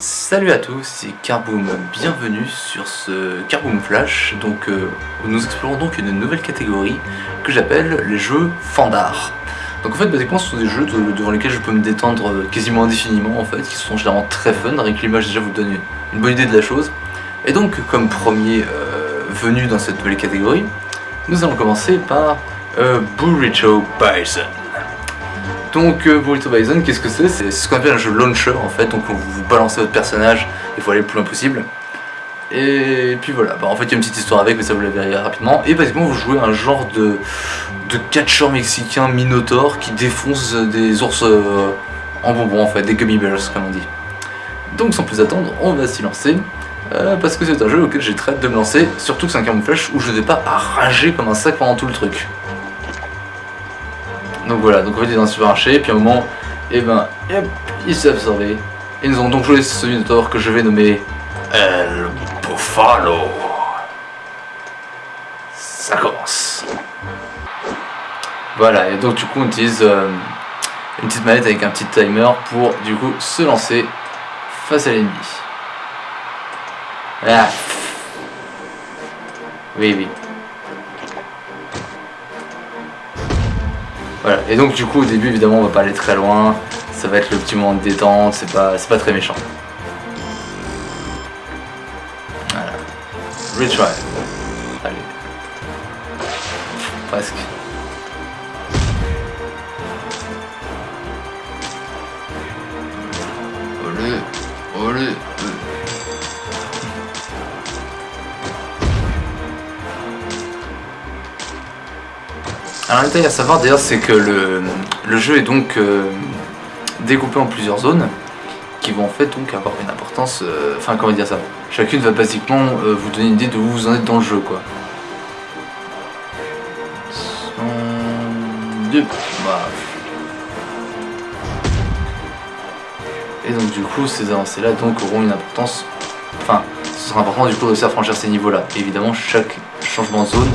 Salut à tous, c'est Carboom, bienvenue sur ce Carboom Flash, donc euh, nous explorons donc une nouvelle catégorie que j'appelle les jeux fandard. Donc en fait basiquement ce sont des jeux devant lesquels je peux me détendre euh, quasiment indéfiniment en fait, qui sont généralement très fun, que l'image déjà vous donne une bonne idée de la chose. Et donc comme premier euh, venu dans cette nouvelle catégorie, nous allons commencer par euh, Burrito Bison. Donc euh, Burrito Bison, qu'est-ce que c'est? C'est ce qu'on appelle un jeu launcher en fait, donc vous, vous balancez votre personnage, il faut aller le plus loin possible. Et puis voilà, bah, en fait il y a une petite histoire avec, mais ça vous la verrez rapidement. Et basiquement vous jouez un genre de, de catcheur mexicain Minotaur qui défonce des ours euh, en bonbons en fait, des gummy bears comme on dit. Donc sans plus attendre, on va s'y lancer. euh, parce que c'est un jeu auquel j'ai très hâte de me lancer, surtout que c'est un camouflage où je ne vais pas rager comme un sac pendant tout le truc. Donc voilà, donc en fait dans un supermarché, puis à un moment, et ben, hop, il s'est absorbé. Et nous avons donc joué ce Minotaur que je vais nommer El Buffalo. Ça commence. Voilà, et donc du coup on utilise euh, une petite manette avec un petit timer pour du coup se lancer face à l'ennemi. Ah. Oui, oui. Et donc du coup au début évidemment on va pas aller très loin, ça va être le petit moment de détente, c'est pas, pas très méchant. Voilà. Retry. Alors un à savoir d'ailleurs c'est que le, le jeu est donc euh, découpé en plusieurs zones qui vont en fait donc avoir une importance, euh, enfin comment dire ça, chacune va basiquement euh, vous donner une idée de où vous en êtes dans le jeu quoi. Voilà. Et donc du coup ces avancées là donc auront une importance, enfin ce sera important du coup de réussir à franchir ces niveaux là. évidemment chaque changement de zone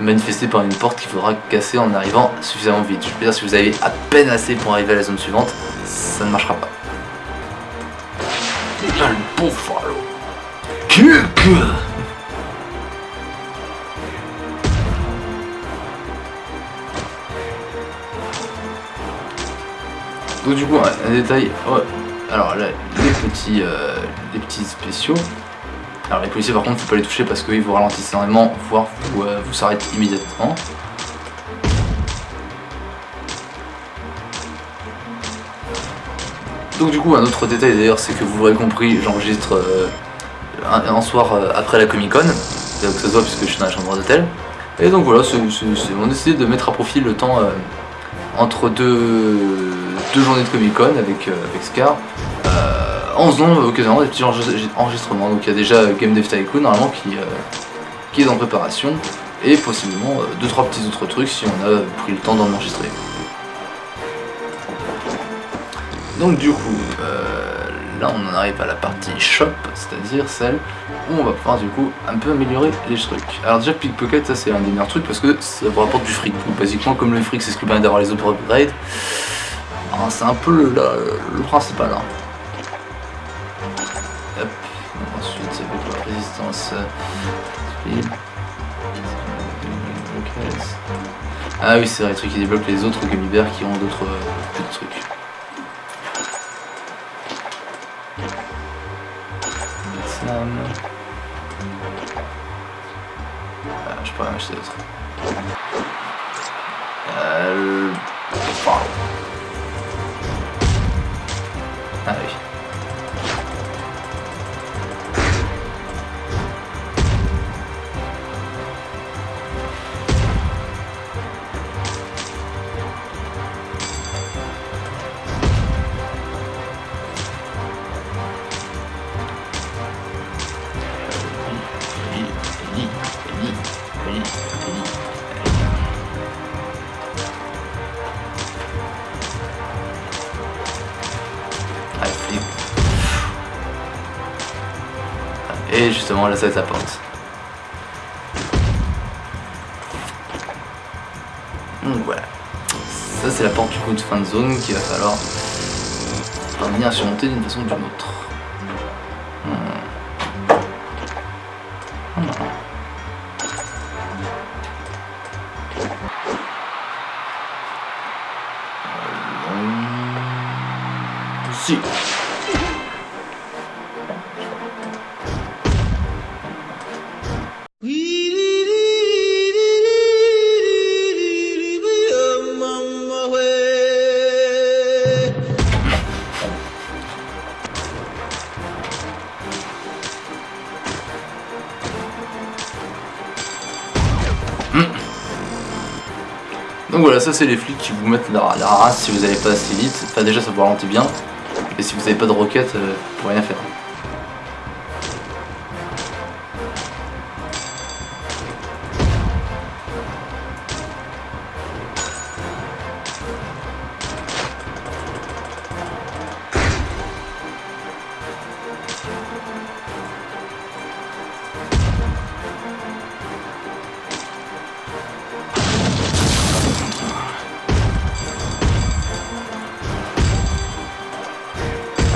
manifesté par une porte qu'il faudra casser en arrivant suffisamment vite. Je veux dire, si vous avez à peine assez pour arriver à la zone suivante, ça ne marchera pas. Le Buffalo. Kick Donc du coup, un détail, ouais. alors là, les petits, euh, les petits spéciaux, alors les policiers par contre faut pas les toucher parce qu'ils vous ralentissent énormément, voire vous, euh, vous s'arrêtent immédiatement. Donc du coup un autre détail d'ailleurs c'est que vous l'aurez compris, j'enregistre euh, un, soir euh, après la Comic Con, que ça se voit puisque je suis dans la chambre d'hôtel. Et donc voilà, c'est- c'est- c'est- on de mettre à profit le temps euh, entre deux, deux journées de Comic Con avec, avec Scar. Euh, en faisant euh, occasionnellement des petits enregistre- enregistrements. Donc il y a déjà euh, Game Dev Tycoon normalement qui, euh, qui est en préparation et possiblement 2-3 petits autres trucs si on a pris le temps d'en enregistrer. Donc du coup, là on en arrive à la partie shop, c'est-à-dire celle où on va pouvoir du coup un peu améliorer les trucs. Alors déjà Pickpocket ça c'est un des meilleurs trucs parce que ça vous rapporte du fric. Donc basiquement comme le fric c'est ce qui permet d'avoir les autres upgrades, ah, c'est un peu le principal. hein. Ah oui, c'est vrai, les trucs qui débloquent les autres gummy bears qui ont d'autres euh, trucs. Ah, je pourrais en acheter d'autres. Euh... le-. Ah oui. Là, ça va être la porte. Donc voilà. Ça, c'est la porte du coup de fin de zone qu'il va falloir parvenir à surmonter d'une façon ou d'une autre. Ça c'est les flics qui vous mettent la, la race si vous n'allez pas assez vite. Enfin déjà ça vous ralentit bien. Et si vous n'avez pas de roquette, euh, vous pouvez rien faire.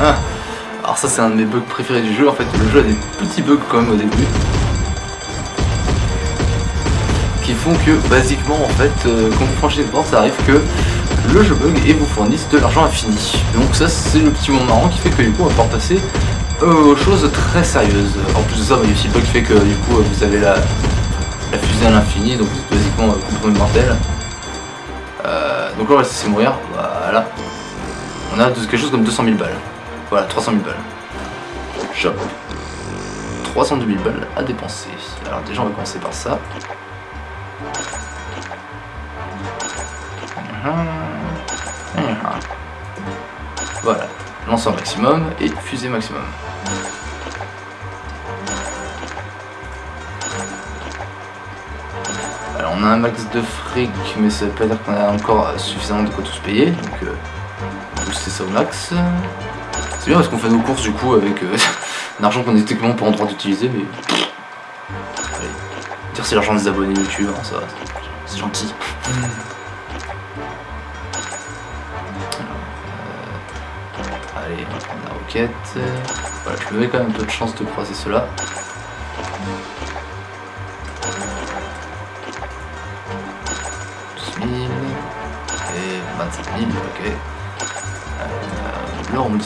Ah. Alors ça c'est un de mes bugs préférés du jeu, en fait le jeu a des petits bugs quand même au début qui font que basiquement en fait euh, quand vous franchisez une porte ça arrive que le jeu bug et vous fournisse de l'argent infini. Donc ça c'est le petit moment marrant qui fait que du coup on va pouvoir passer euh, aux choses très sérieuses. En plus de ça bah, il y a aussi le bug qui fait que du coup vous avez la, la fusée à l'infini donc vous êtes basiquement euh, complètement mortel. Euh, donc là on va laisser mourir, voilà. On a quelque chose comme 200 000 balles. Voilà, 300 000 balles. Shop. 302 000 balles à dépenser. Alors déjà on va commencer par ça. Voilà, lanceur maximum et fusée maximum. Alors on a un max de fric, mais ça veut pas dire qu'on a encore suffisamment de quoi tous payer, donc euh, booster ça au max. C'est bien parce qu'on fait nos courses du coup avec euh, un argent qu'on est techniquement pas en droit d'utiliser, mais... Allez, dire c'est l'argent des abonnés YouTube, hein, ça c'est gentil. Alors, euh, allez, on va prendre la roquette. Voilà, je me mets quand même un peu de chance de croiser cela. et 27 000, ok. L'or, on me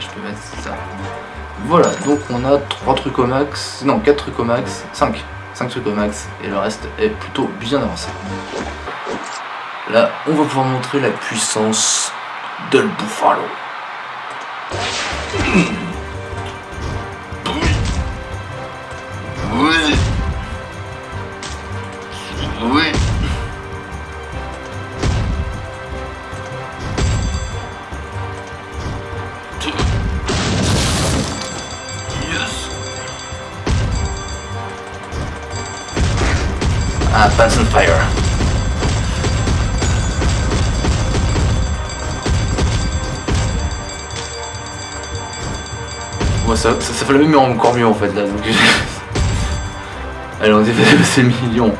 je peux mettre ça. Voilà, donc on a 3 trucs au max, non 4 trucs au max, 5. 5 trucs au max, et le reste est plutôt bien avancé. Là, on va pouvoir montrer la puissance de le Buffalo. Oui. Oui. Yes. Ah, Pants and Fire. Moi ça, ça, fait le même mais encore mieux en fait là donc Allez on dépasse passer le million.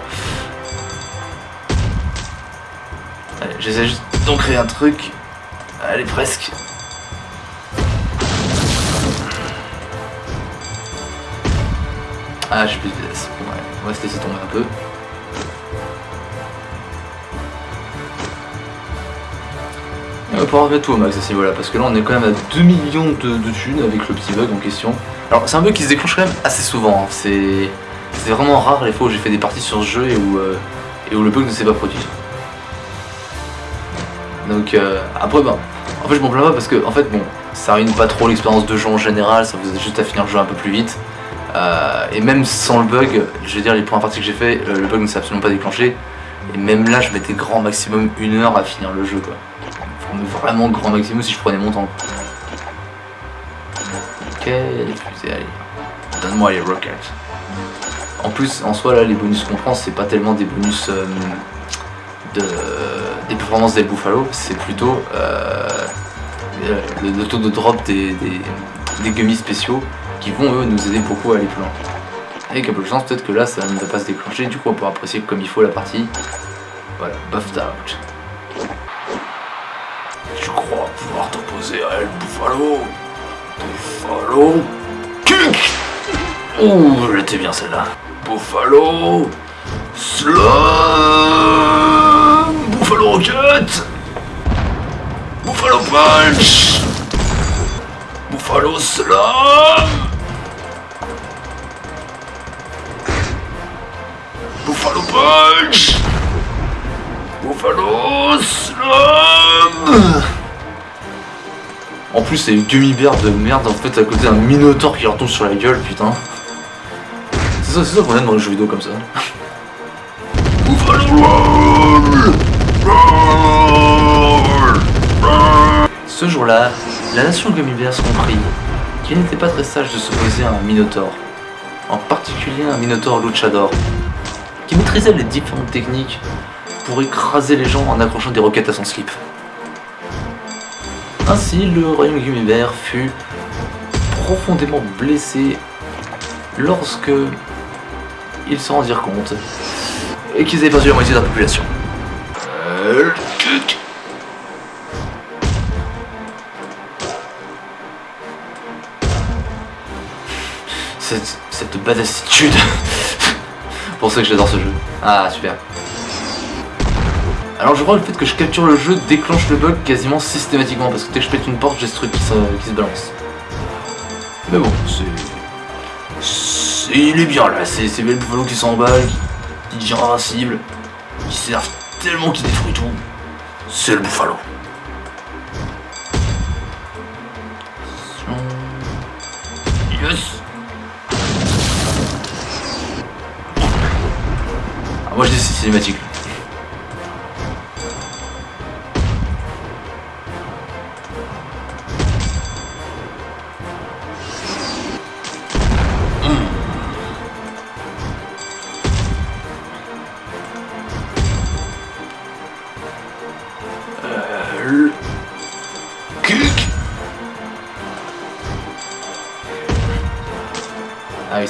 Allez j'essaie juste d'en créer un truc. Allez presque. Ah j'ai plus de vitesse. Ouais, on va se laisser tomber un peu. On va pouvoir tout au max à parce que là on est quand même à 2 millions de, de thunes avec le petit bug en question. Alors c'est un bug qui se déclenche quand même assez souvent, hein. c'est vraiment rare les fois où j'ai fait des parties sur ce jeu et où, euh, le bug ne s'est pas produit. Donc euh, après ben, en fait je m'en plains pas parce que en fait bon, ça ruine pas trop l'expérience de jeu en général, ça vous aide juste à finir le jeu un peu plus vite. Euh, et même sans le bug, je veux dire les premières parties que j'ai fait, le bug ne s'est absolument pas déclenché. Et même là je mettais grand maximum une heure à finir le jeu quoi vraiment grand maximum si je prenais mon temps. Ok, les allez. Donne-moi les rockets. En plus, en soi, là, les bonus qu'on prend, c'est pas tellement des bonus euh, de, des performances des Buffalo, c'est plutôt euh, le, le, taux de drop des, des, gummies spéciaux qui vont, eux, nous aider beaucoup à aller plus loin. Avec un peu de chance, peut-être que là, ça ne va pas se déclencher, du coup, on pourra apprécier comme il faut la partie. Voilà, buffed out. Tu crois pouvoir t'opposer à El Buffalo? Buffalo? Kick Ouh, j'étais bien celle-là. Buffalo Slam Buffalo Rocket! Buffalo Punch! Buffalo Slam Buffalo Punch! Buffalo Slam plus c'est Gummy Bear de merde en fait à côté d'un Minotaur qui retombe sur la gueule putain. C'est ça, c'est ça qu'on aime dans les jeux vidéo comme ça. Ce jour-là, la nation Gummy Bears comprit qu'il n'était pas très sage de s'opposer à un Minotaur, en particulier un Minotaur Luchador, qui maîtrisait les différentes techniques pour écraser les gens en accrochant des roquettes à son slip. Ainsi, le royaume Gummy Bear fut profondément blessé lorsque ils se rendirent compte et qu'ils avaient perdu la moitié de la population. Cette, cette badassitude. Pour ça que j'adore ce jeu. Ah, super. Alors je crois que le fait que je capture le jeu déclenche le bug quasiment systématiquement parce que dès que je pète une porte, j'ai ce truc qui se, balance. Mais bon, c'est... Il est bien là, c'est le Buffalo qui s'emballe, qui, qui devient invincible, qui s'énerve tellement qu'il détruit tout. C'est le Buffalo. Yes ah, Moi je dis c'est cinématique. Ah oui,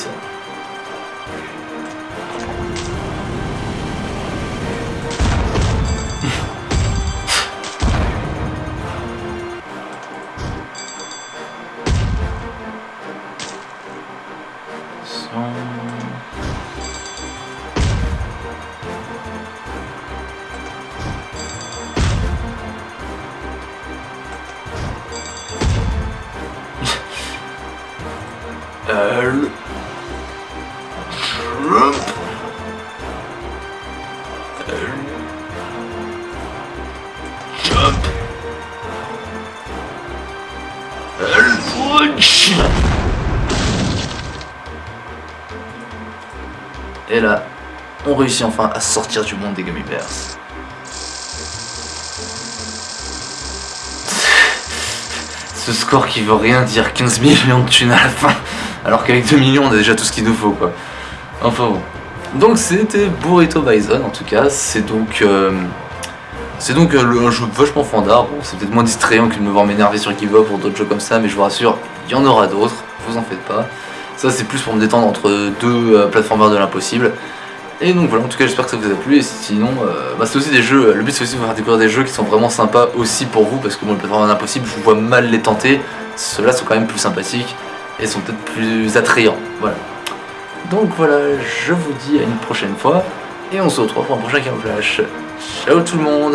Et là, on réussit enfin à sortir du monde des Gummy Bears. Ce score qui veut rien dire, 15 millions de thunes à la fin, alors qu'avec 2 millions on a déjà tout ce qu'il nous faut quoi. Enfin bon. Donc c'était Burrito Bison en tout cas, c'est donc... Euh, c'est donc euh, un jeu vachement fandard, bon, c'est peut-être moins distrayant que de me voir m'énerver sur Kiva pour d'autres jeux comme ça, mais je vous rassure, il y en aura d'autres, vous en faites pas. Ça c'est plus pour me détendre entre deux euh, plateformeurs de l'impossible. Et donc voilà, en tout cas j'espère que ça vous a plu, et sinon, bah, c'est aussi des jeux, le but c'est aussi de vous faire découvrir des jeux qui sont vraiment sympas aussi pour vous, parce que moi, les plateformeurs de l'impossible, je vois mal les tenter, ceux-là sont quand même plus sympathiques, et sont peut-être plus attrayants, voilà. Donc voilà, je vous dis à une prochaine fois, et on se retrouve pour un prochain Flash. Ciao tout le monde